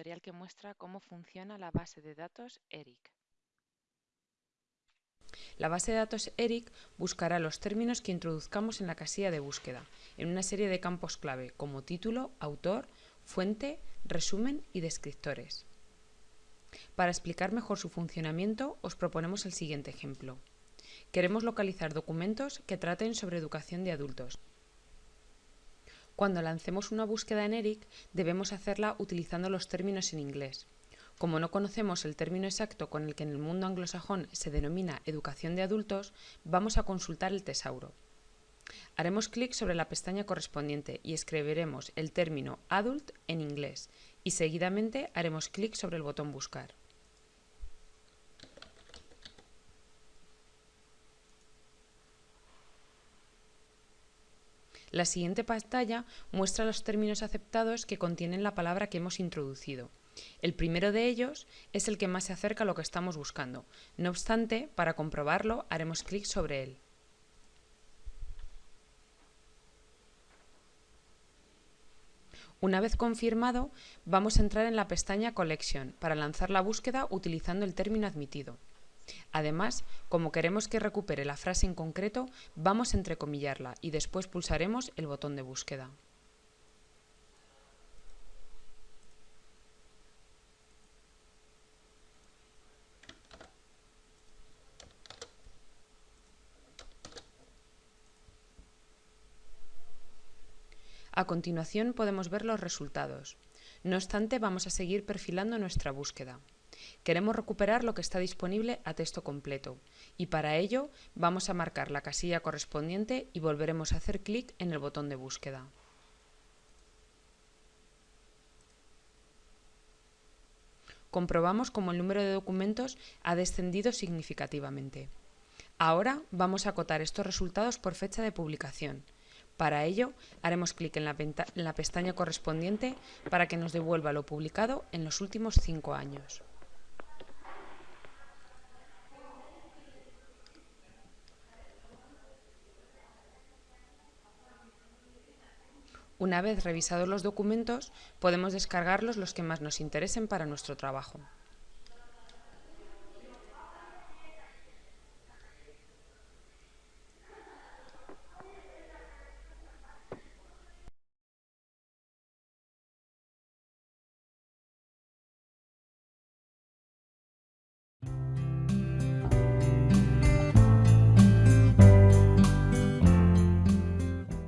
tutorial que muestra cómo funciona la base de datos ERIC. La base de datos ERIC buscará los términos que introduzcamos en la casilla de búsqueda, en una serie de campos clave como título, autor, fuente, resumen y descriptores. Para explicar mejor su funcionamiento, os proponemos el siguiente ejemplo. Queremos localizar documentos que traten sobre educación de adultos. Cuando lancemos una búsqueda en ERIC, debemos hacerla utilizando los términos en inglés. Como no conocemos el término exacto con el que en el mundo anglosajón se denomina educación de adultos, vamos a consultar el tesauro. Haremos clic sobre la pestaña correspondiente y escribiremos el término adult en inglés y seguidamente haremos clic sobre el botón buscar. La siguiente pantalla muestra los términos aceptados que contienen la palabra que hemos introducido. El primero de ellos es el que más se acerca a lo que estamos buscando. No obstante, para comprobarlo, haremos clic sobre él. Una vez confirmado, vamos a entrar en la pestaña Collection para lanzar la búsqueda utilizando el término admitido. Además, como queremos que recupere la frase en concreto, vamos a entrecomillarla y después pulsaremos el botón de búsqueda. A continuación podemos ver los resultados. No obstante, vamos a seguir perfilando nuestra búsqueda. Queremos recuperar lo que está disponible a texto completo y para ello vamos a marcar la casilla correspondiente y volveremos a hacer clic en el botón de búsqueda. Comprobamos cómo el número de documentos ha descendido significativamente. Ahora vamos a acotar estos resultados por fecha de publicación. Para ello, haremos clic en la, en la pestaña correspondiente para que nos devuelva lo publicado en los últimos cinco años. Una vez revisados los documentos, podemos descargarlos los que más nos interesen para nuestro trabajo.